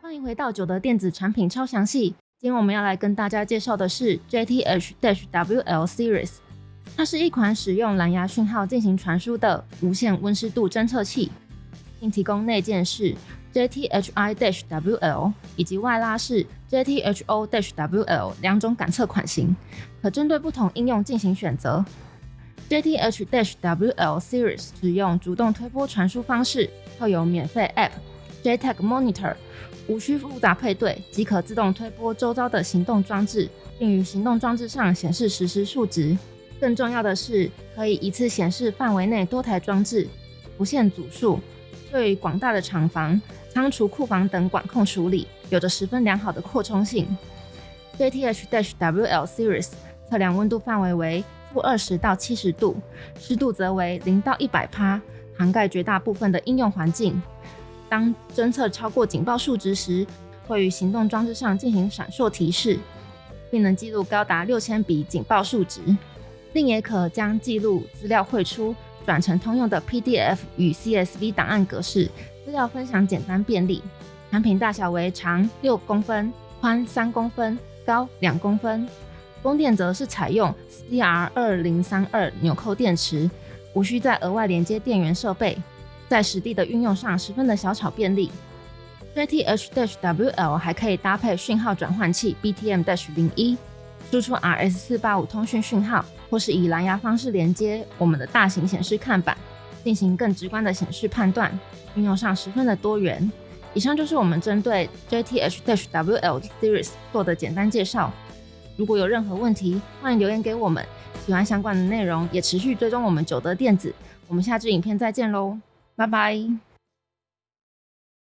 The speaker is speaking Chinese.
欢迎回到九德电子产品超详细。今天我们要来跟大家介绍的是 JTH-WL Series，它是一款使用蓝牙讯号进行传输的无线温湿度侦测器，并提供内建式 JTHI-WL 以及外拉式 JTHO-WL 两种感测款型，可针对不同应用进行选择。JTH-WL Series 使用主动推波传输方式，后有免费 App JTAG Monitor。无需复杂配对，即可自动推波周遭的行动装置，并于行动装置上显示实时数值。更重要的是，可以一次显示范围内多台装置，不限组数。对于广大的厂房、仓储、库房等管控处理，有着十分良好的扩充性。JTH-WL Series 测量温度范围为负二十到七十度，湿度则为零到一百帕，涵盖绝大部分的应用环境。当侦测超过警报数值时，会于行动装置上进行闪烁提示，并能记录高达六千笔警报数值，另也可将记录资料汇出，转成通用的 PDF 与 CSV 档案格式，资料分享简单便利。产品大小为长六公分，宽三公分，高两公分。供电则是采用 CR 二零三二纽扣电池，无需再额外连接电源设备。在实地的运用上十分的小巧便利。JTH-WL 还可以搭配讯号转换器 BTM-01，输出 RS485 通讯讯号，或是以蓝牙方式连接我们的大型显示看板，进行更直观的显示判断。运用上十分的多元。以上就是我们针对 JTH-WL Series 做的简单介绍。如果有任何问题，欢迎留言给我们。喜欢相关的内容，也持续追踪我们九德电子。我们下支影片再见喽！拜拜。